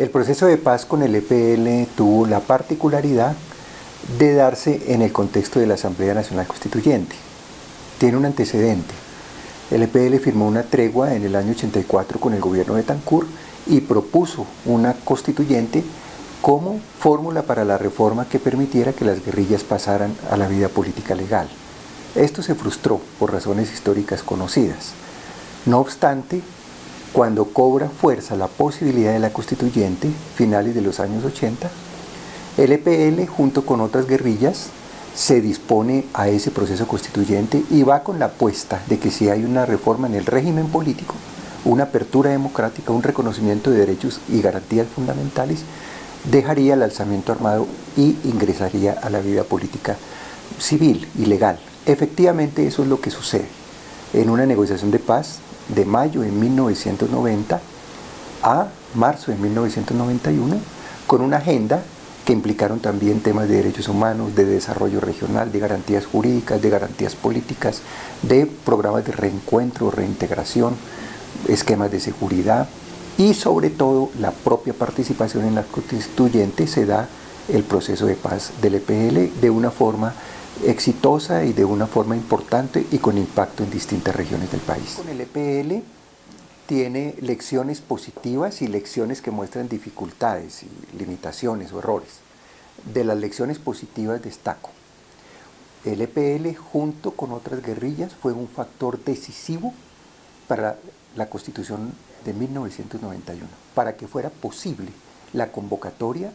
El proceso de paz con el EPL tuvo la particularidad de darse en el contexto de la Asamblea Nacional Constituyente. Tiene un antecedente. El EPL firmó una tregua en el año 84 con el gobierno de Tancur y propuso una constituyente como fórmula para la reforma que permitiera que las guerrillas pasaran a la vida política legal. Esto se frustró por razones históricas conocidas. No obstante, cuando cobra fuerza la posibilidad de la constituyente, finales de los años 80, el EPL junto con otras guerrillas se dispone a ese proceso constituyente y va con la apuesta de que si hay una reforma en el régimen político, una apertura democrática, un reconocimiento de derechos y garantías fundamentales, dejaría el alzamiento armado y ingresaría a la vida política civil y legal. Efectivamente eso es lo que sucede. En una negociación de paz de mayo de 1990 a marzo de 1991, con una agenda que implicaron también temas de derechos humanos, de desarrollo regional, de garantías jurídicas, de garantías políticas, de programas de reencuentro, reintegración, esquemas de seguridad y sobre todo la propia participación en la constituyente se da el proceso de paz del EPL de una forma exitosa y de una forma importante y con impacto en distintas regiones del país. Con el EPL tiene lecciones positivas y lecciones que muestran dificultades y limitaciones o errores. De las lecciones positivas destaco. El EPL junto con otras guerrillas fue un factor decisivo para la constitución de 1991, para que fuera posible la convocatoria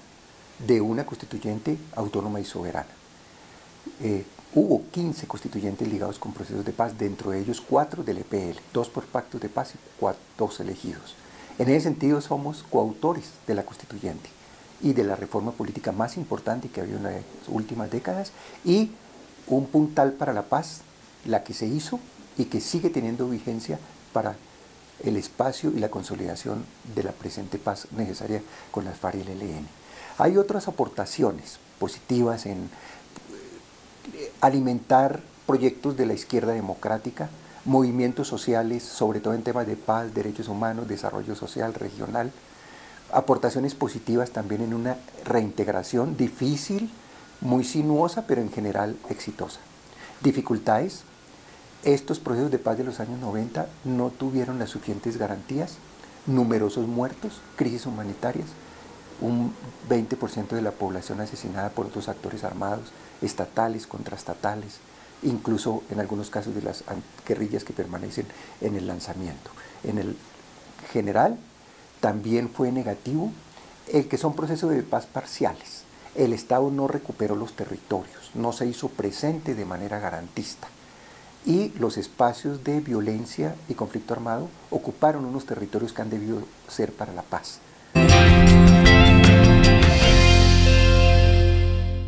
de una constituyente autónoma y soberana. Eh, hubo 15 constituyentes ligados con procesos de paz, dentro de ellos cuatro del EPL, dos por pactos de paz y cuatro, dos elegidos. En ese sentido somos coautores de la constituyente y de la reforma política más importante que había en las últimas décadas y un puntal para la paz, la que se hizo y que sigue teniendo vigencia para el espacio y la consolidación de la presente paz necesaria con las FARC y el ELN. Hay otras aportaciones positivas en alimentar proyectos de la izquierda democrática, movimientos sociales, sobre todo en temas de paz, derechos humanos, desarrollo social, regional, aportaciones positivas también en una reintegración difícil, muy sinuosa, pero en general exitosa. Dificultades, estos procesos de paz de los años 90 no tuvieron las suficientes garantías, numerosos muertos, crisis humanitarias, un 20% de la población asesinada por otros actores armados, estatales, contrastatales, incluso en algunos casos de las guerrillas que permanecen en el lanzamiento. En el general también fue negativo el que son procesos de paz parciales. El Estado no recuperó los territorios, no se hizo presente de manera garantista y los espacios de violencia y conflicto armado ocuparon unos territorios que han debido ser para la paz.